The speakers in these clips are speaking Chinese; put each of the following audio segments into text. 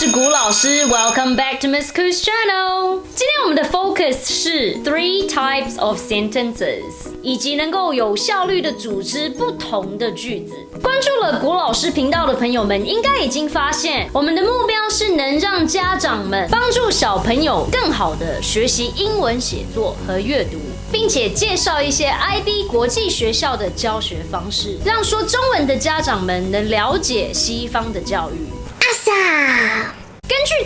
是古老师，Welcome back to Miss Coos Channel。今天我们的 focus 是 three types of sentences，以及能够有效率的组织不同的句子。关注了古老师频道的朋友们，应该已经发现，我们的目标是能让家长们帮助小朋友更好的学习英文写作和阅读，并且介绍一些 IB 国际学校的教学方式，让说中文的家长们能了解西方的教育。阿萨。根据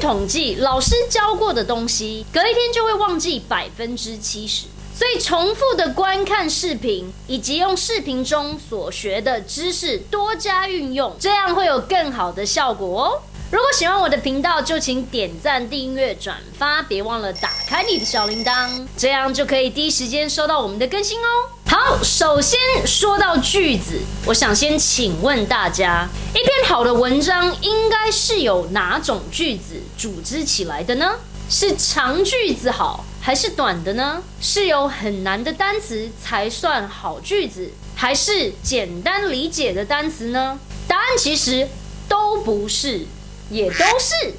统计，老师教过的东西，隔一天就会忘记百分之七十。所以，重复的观看视频，以及用视频中所学的知识多加运用，这样会有更好的效果哦。如果喜欢我的频道，就请点赞、订阅、转发，别忘了打开你的小铃铛，这样就可以第一时间收到我们的更新哦。好，首先说到句子，我想先请问大家，一篇好的文章应该是由哪种句子组织起来的呢？是长句子好，还是短的呢？是有很难的单词才算好句子，还是简单理解的单词呢？答案其实都不是，也都是。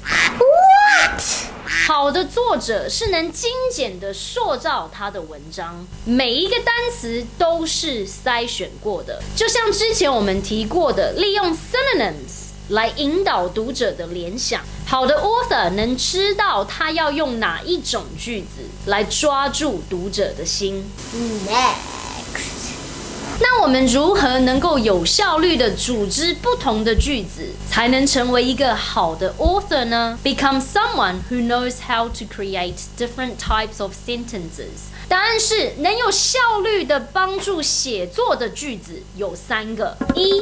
好的作者是能精简的塑造他的文章，每一个单词都是筛选过的，就像之前我们提过的，利用 synonyms 来引导读者的联想。好的 author 能知道他要用哪一种句子来抓住读者的心。那我们如何能够有效率的组织不同的句子，才能成为一个好的 author 呢？Become someone who knows how to create different types of sentences。答案是能有效率的帮助写作的句子有三个：一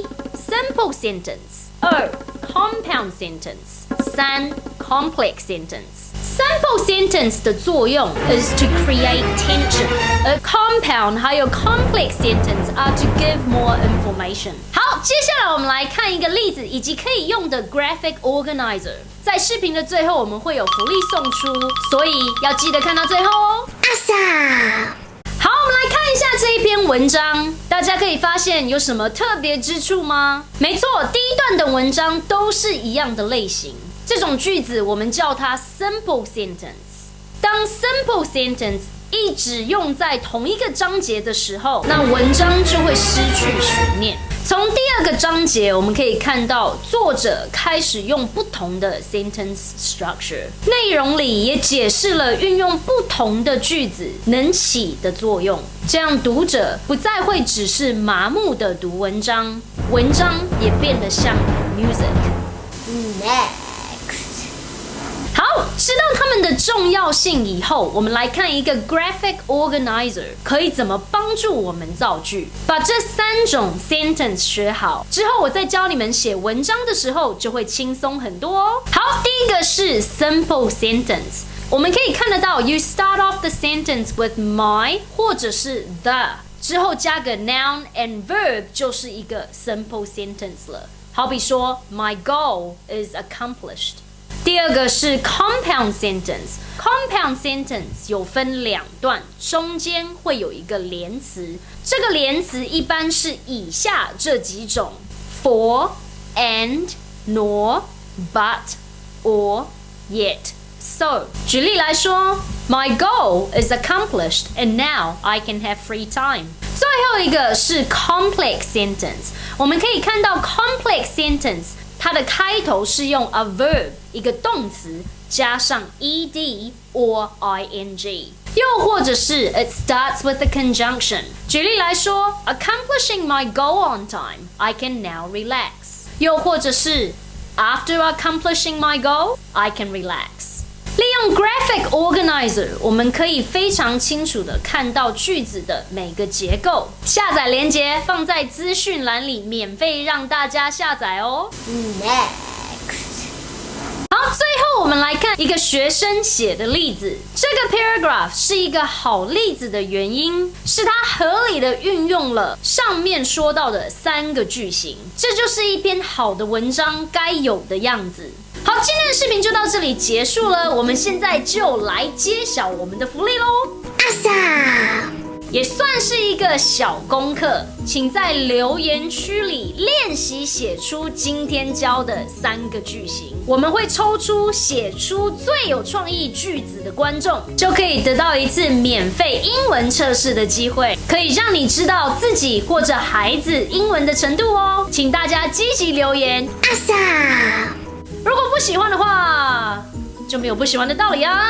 simple sentence，二 compound sentence，三 complex sentence。Simple sentence 的作用 is to create tension，而 compound 还有 complex sentence are to give more information。好，接下来我们来看一个例子，以及可以用的 graphic organizer。在视频的最后，我们会有福利送出，所以要记得看到最后哦。阿萨，好，我们来看一下这一篇文章，大家可以发现有什么特别之处吗？没错，第一段的文章都是一样的类型。这种句子我们叫它 simple sentence。当 simple sentence 一直用在同一个章节的时候，那文章就会失去悬念。从第二个章节我们可以看到，作者开始用不同的 sentence structure，内容里也解释了运用不同的句子能起的作用，这样读者不再会只是麻木的读文章，文章也变得像 music。知道它们的重要性以后，我们来看一个 graphic organizer 可以怎么帮助我们造句。把这三种 sentence 学好之后，我再教你们写文章的时候就会轻松很多哦。好，第一个是 simple sentence，我们可以看得到，you start off the sentence with my 或者是 the 之后加个 noun and verb 就是一个 simple sentence 了。好比说，my goal is accomplished。第二个是 compound sentence。compound sentence 有分两段，中间会有一个连词。这个连词一般是以下这几种：for、and、nor、but、or、yet、so。举例来说，My goal is accomplished, and now I can have free time。最后一个是 complex sentence。我们可以看到 complex sentence。 它的开头是用 a verb 一个动词加上 ed or ing，又或者是 it starts with a conjunction。举例来说，accomplishing my goal on time, I can now relax。又或者是 after accomplishing my goal, I can relax。 利用 Graphic Organizer，我们可以非常清楚的看到句子的每个结构。下载链接放在资讯栏里，免费让大家下载哦。Next，好，最后我们来看一个学生写的例子。这个 paragraph 是一个好例子的原因，是它合理的运用了上面说到的三个句型。这就是一篇好的文章该有的样子。好今天的视频就到这里结束了我们现在就来揭晓我们的福利喽。阿 sa 也算是一个小功课请在留言区里练习写出今天教的三个句型。我们会抽出写出最有创意句子的观众就可以得到一次免费英文测试的机会可以让你知道自己或者孩子英文的程度哦。请大家积极留言。阿 sa 如果不喜欢的话就没有不喜欢的道理啊。